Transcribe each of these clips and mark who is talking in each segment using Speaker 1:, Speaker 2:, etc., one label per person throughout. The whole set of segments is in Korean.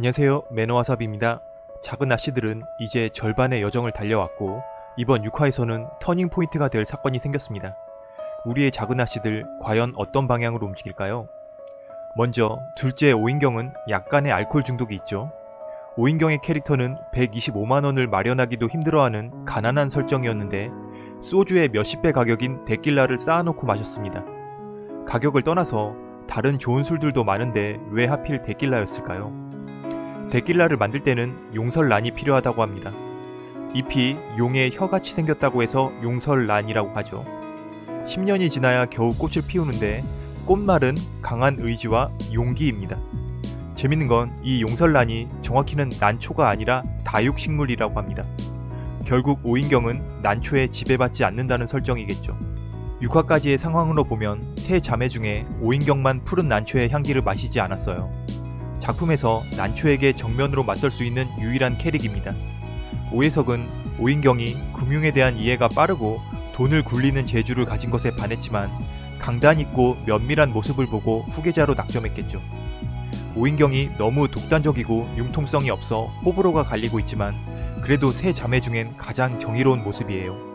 Speaker 1: 안녕하세요 매너와삽입니다. 작은 아씨들은 이제 절반의 여정을 달려왔고 이번 6화에서는 터닝포인트가 될 사건이 생겼습니다. 우리의 작은 아씨들 과연 어떤 방향으로 움직일까요? 먼저 둘째 오인경은 약간의 알코올 중독이 있죠. 오인경의 캐릭터는 125만원을 마련하기도 힘들어하는 가난한 설정이었는데 소주의 몇십 배 가격인 데킬라를 쌓아놓고 마셨습니다. 가격을 떠나서 다른 좋은 술들도 많은데 왜 하필 데킬라였을까요? 데킬라를 만들 때는 용설란이 필요하다고 합니다. 잎이 용의 혀같이 생겼다고 해서 용설란이라고 하죠. 10년이 지나야 겨우 꽃을 피우는데 꽃말은 강한 의지와 용기입니다. 재밌는 건 이 용설란이 정확히는 난초가 아니라 다육식물이라고 합니다. 결국 오인경은 난초에 지배받지 않는다는 설정이겠죠. 6화까지의 상황으로 보면 세 자매 중에 오인경만 푸른 난초의 향기를 마시지 않았어요. 작품에서 난초에게 정면으로 맞설 수 있는 유일한 캐릭입니다. 오해석은 오인경이 금융에 대한 이해가 빠르고 돈을 굴리는 재주를 가진 것에 반했지만 강단 있고 면밀한 모습을 보고 후계자로 낙점했겠죠. 오인경이 너무 독단적이고 융통성이 없어 호불호가 갈리고 있지만 그래도 세 자매 중엔 가장 정의로운 모습이에요.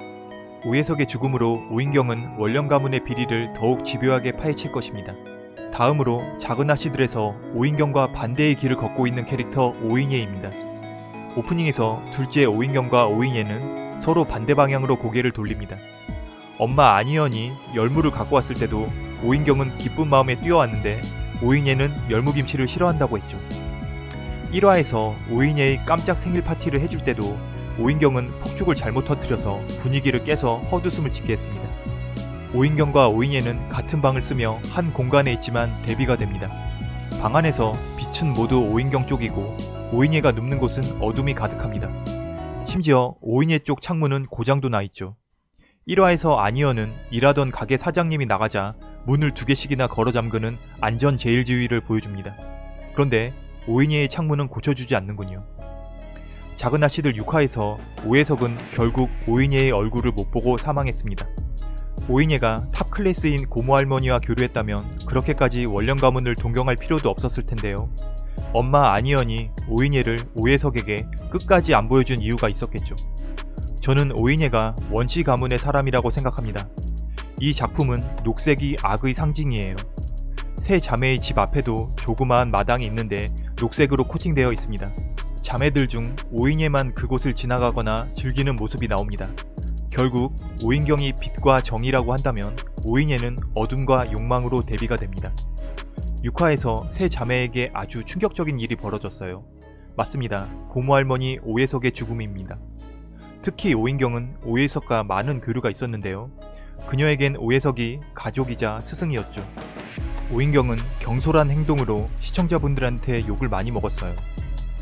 Speaker 1: 오해석의 죽음으로 오인경은 원령 가문의 비리를 더욱 집요하게 파헤칠 것입니다. 다음으로 작은 아씨들에서 오인경과 반대의 길을 걷고 있는 캐릭터 오인예입니다. 오프닝에서 둘째 오인경과 오인예는 서로 반대 방향으로 고개를 돌립니다. 엄마 아니언이 열무를 갖고 왔을 때도 오인경은 기쁜 마음에 뛰어왔는데 오인예는 열무김치를 싫어한다고 했죠. 1화에서 오인예의 깜짝 생일 파티를 해줄 때도 오인경은 폭죽을 잘못 터뜨려서 분위기를 깨서 헛웃음을 짓게 했습니다. 오인경과 오인예는 같은 방을 쓰며 한 공간에 있지만 대비가 됩니다. 방 안에서 빛은 모두 오인경 쪽이고 오인예가 눕는 곳은 어둠이 가득합니다. 심지어 오인예 쪽 창문은 고장도 나 있죠. 1화에서 아니어는 일하던 가게 사장님이 나가자 문을 두 개씩이나 걸어 잠그는 안전 제일지휘를 보여줍니다. 그런데 오인혜의 창문은 고쳐주지 않는군요. 작은 아씨들 6화에서 오혜석은 결국 오인혜의 얼굴을 못 보고 사망했습니다. 오인혜가 top class인 고모 할머니와 교류했다면 그렇게까지 원령 가문을 동경할 필요도 없었을 텐데요. 엄마 안희연이 오인혜를 오혜석에게 끝까지 안 보여준 이유가 있었겠죠. 저는 오인혜가 원씨 가문의 사람이라고 생각합니다. 이 작품은 녹색이 악의 상징이에요. 세 자매의 집 앞에도 조그마한 마당이 있는데 녹색으로 코팅되어 있습니다. 자매들 중 오인예만 그곳을 지나가거나 즐기는 모습이 나옵니다. 결국 오인경이 빛과 정의라고 한다면 오인예는 어둠과 욕망으로 대비가 됩니다. 6화에서 세 자매에게 아주 충격적인 일이 벌어졌어요. 맞습니다. 고모할머니 오해석의 죽음입니다. 특히 오인경은 오해석과 많은 교류가 있었는데요. 그녀에겐 오해석이 가족이자 스승이었죠. 오인경은 경솔한 행동으로 시청자분들한테 욕을 많이 먹었어요.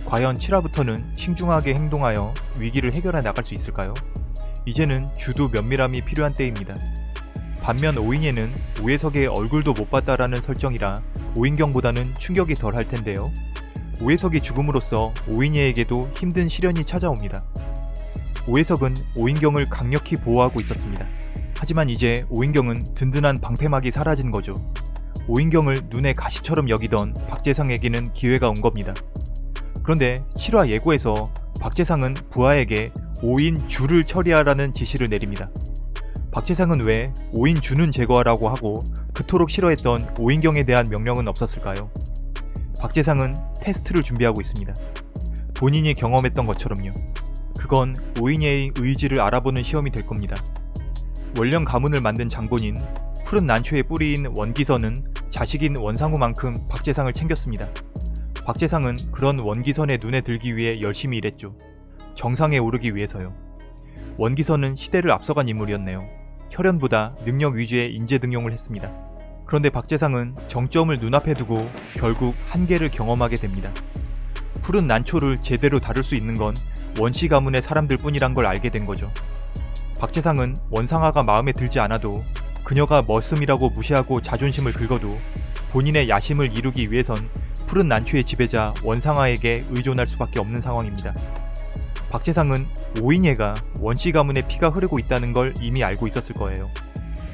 Speaker 1: 과연 7화부터는 신중하게 행동하여 위기를 해결해 나갈 수 있을까요? 이제는 주도 면밀함이 필요한 때입니다. 반면 오인예는 오해석의 얼굴도 못 봤다라는 설정이라 오인경보다는 충격이 덜 할 텐데요. 오해석이 죽음으로써 오인예에게도 힘든 시련이 찾아옵니다. 오해석은 오인경을 강력히 보호하고 있었습니다. 하지만 이제 오인경은 든든한 방패막이 사라진 거죠. 오인경을 눈에 가시처럼 여기던 박재상에게는 기회가 온 겁니다. 그런데 7화 예고에서 박재상은 부하에게 5인 주를 처리하라는 지시를 내립니다. 박재상은 왜 5인 주는 제거하라고 하고 그토록 싫어했던 오인경에 대한 명령은 없었을까요? 박재상은 테스트를 준비하고 있습니다. 본인이 경험했던 것처럼요. 그건 오인예의 의지를 알아보는 시험이 될 겁니다. 원령 가문을 만든 장본인 푸른 난초의 뿌리인 원기선은 자식인 원상우만큼 박재상을 챙겼습니다. 박재상은 그런 원기선의 눈에 들기 위해 열심히 일했죠. 정상에 오르기 위해서요. 원기선은 시대를 앞서간 인물이었네요. 혈연보다 능력 위주의 인재 등용을 했습니다. 그런데 박재상은 정점을 눈앞에 두고 결국 한계를 경험하게 됩니다. 푸른 난초를 제대로 다룰 수 있는 건 원시 가문의 사람들 뿐이란 걸 알게 된 거죠. 박재상은 원상아가 마음에 들지 않아도 그녀가 머슴이라고 무시하고 자존심을 긁어도 본인의 야심을 이루기 위해선 푸른 난초의 지배자 원상아에게 의존할 수밖에 없는 상황입니다. 박재상은 오인예가 원씨 가문의 피가 흐르고 있다는 걸 이미 알고 있었을 거예요.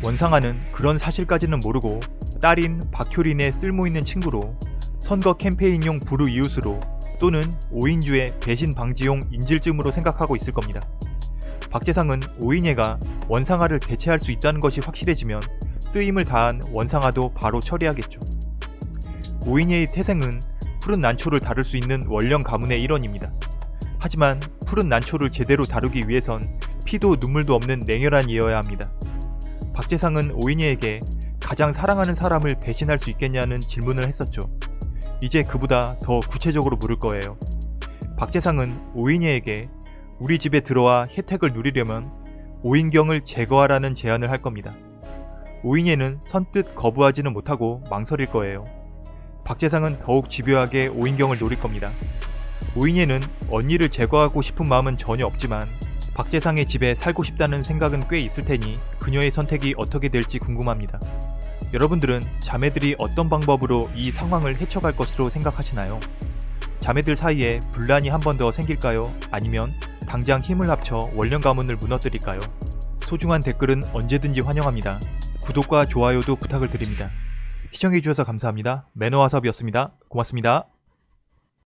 Speaker 1: 원상아는 그런 사실까지는 모르고 딸인 박효린의 쓸모있는 친구로 선거 캠페인용 부르 이웃으로 또는 5인주의 배신 방지용 인질쯤으로 생각하고 있을 겁니다. 박재상은 오인예가 원상아를 대체할 수 있다는 것이 확실해지면 쓰임을 다한 원상아도 바로 처리하겠죠. 오인예의 태생은 푸른 난초를 다룰 수 있는 원령 가문의 일원입니다. 하지만 푸른 난초를 제대로 다루기 위해선 피도 눈물도 없는 냉혈한 이어야 합니다. 박재상은 오인예에게 가장 사랑하는 사람을 배신할 수 있겠냐는 질문을 했었죠. 이제 그보다 더 구체적으로 물을 거예요. 박재상은 오인예에게 우리 집에 들어와 혜택을 누리려면 오인경을 제거하라는 제안을 할 겁니다. 오인예는 선뜻 거부하지는 못하고 망설일 거예요. 박재상은 더욱 집요하게 오인경을 노릴 겁니다. 오인예는 언니를 제거하고 싶은 마음은 전혀 없지만 박재상의 집에 살고 싶다는 생각은 꽤 있을 테니 그녀의 선택이 어떻게 될지 궁금합니다. 여러분들은 자매들이 어떤 방법으로 이 상황을 헤쳐갈 것으로 생각하시나요? 자매들 사이에 분란이 한 번 더 생길까요? 아니면 당장 힘을 합쳐 원령 가문을 무너뜨릴까요? 소중한 댓글은 언제든지 환영합니다. 구독과 좋아요도 부탁을 드립니다. 시청해주셔서 감사합니다. 매너와섭이었습니다. 고맙습니다.